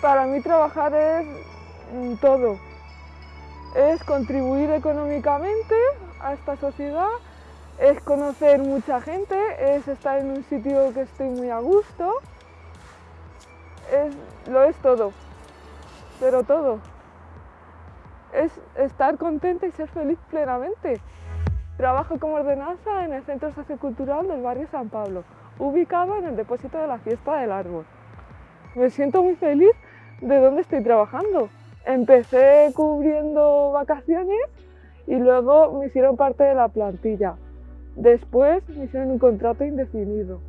Para mí trabajar es mm, todo. Es contribuir económicamente a esta sociedad, es conocer mucha gente, es estar en un sitio que estoy muy a gusto, es, lo es todo, pero todo. Es estar contenta y ser feliz plenamente. Trabajo como ordenanza en el Centro Sociocultural del barrio San Pablo, ubicado en el depósito de la Fiesta del Árbol. Me siento muy feliz de dónde estoy trabajando. Empecé cubriendo vacaciones y luego me hicieron parte de la plantilla. Después me hicieron un contrato indefinido.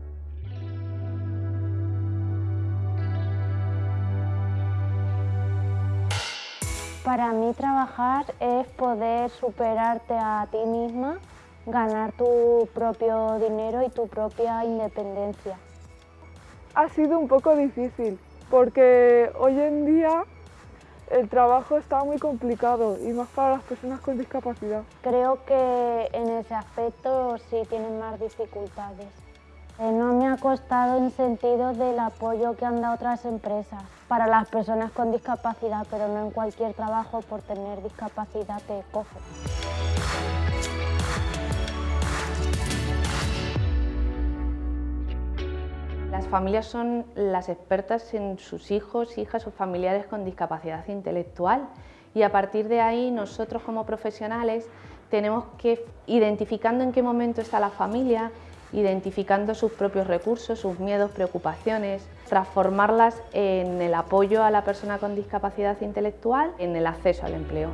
Para mí trabajar es poder superarte a ti misma, ganar tu propio dinero y tu propia independencia. Ha sido un poco difícil porque hoy en día el trabajo está muy complicado y más para las personas con discapacidad. Creo que en ese aspecto sí tienen más dificultades. Eh, no me ha costado en sentido del apoyo que han dado otras empresas para las personas con discapacidad, pero no en cualquier trabajo por tener discapacidad te cojo. Las familias son las expertas en sus hijos, hijas o familiares con discapacidad intelectual y a partir de ahí nosotros como profesionales tenemos que, identificando en qué momento está la familia, identificando sus propios recursos, sus miedos, preocupaciones, transformarlas en el apoyo a la persona con discapacidad intelectual, en el acceso al empleo.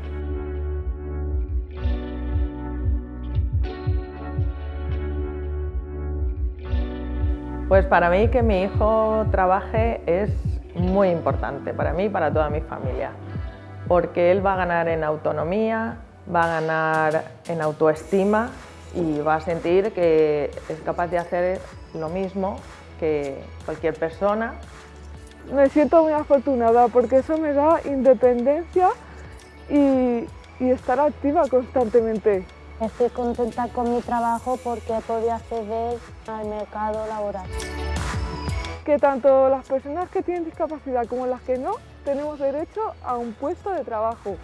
Pues para mí que mi hijo trabaje es muy importante, para mí y para toda mi familia, porque él va a ganar en autonomía, va a ganar en autoestima y va a sentir que es capaz de hacer lo mismo que cualquier persona. Me siento muy afortunada porque eso me da independencia y, y estar activa constantemente. Estoy contenta con mi trabajo porque he podido acceder al mercado laboral. Que tanto las personas que tienen discapacidad como las que no tenemos derecho a un puesto de trabajo.